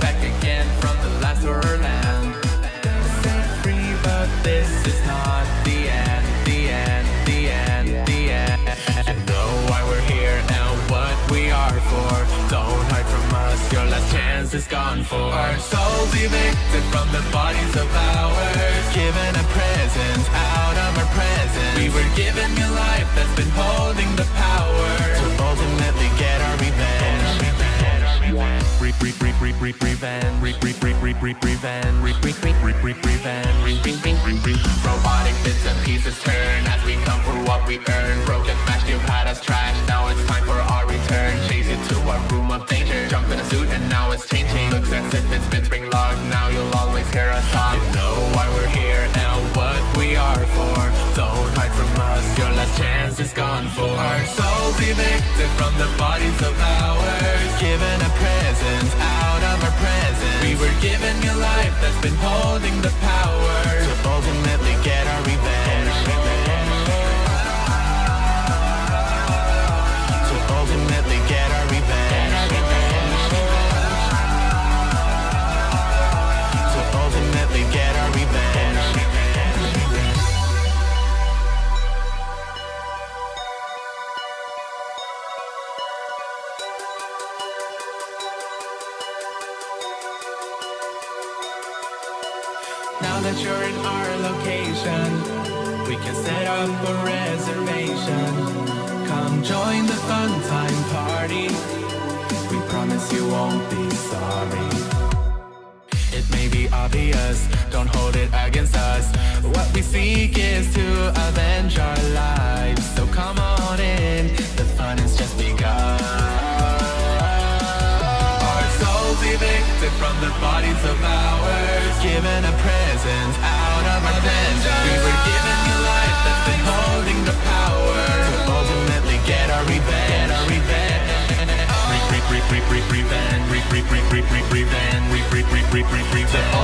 Back again from the. Set free, but this is not the end, the end, the end, the end. Know why we're here and what we are for. Don't hide from us, your last chance is gone for. Our souls evicted from the bodies of ours. Given Robotic bits and pieces turn as we come for what we earn. Broken smashed, you've had us trash. Now it's time for our return. Chase you to our room of danger. Jump in a suit and now it's changing. Looks as if it's been spring. Now you'll always hear us talk. You know why we're here and what we are for. Don't hide from us. Your last chance is gone for. Our souls evicted from the bodies of ours. Given a present been holding the power Now that you're in our location, we can set up a reservation. Come join the fun time party. We promise you won't be sorry. It may be obvious, don't hold it against us. What we seek is to avenge our lives. So come on in, the fun has just begun. Our souls evicted from the bodies of ours. Given a present out of our vengeance. We were given new life that's been holding the power to ultimately get our revenge. Revenge. Re re re re re revenge. Re re re re re revenge. Re re re re re revenge.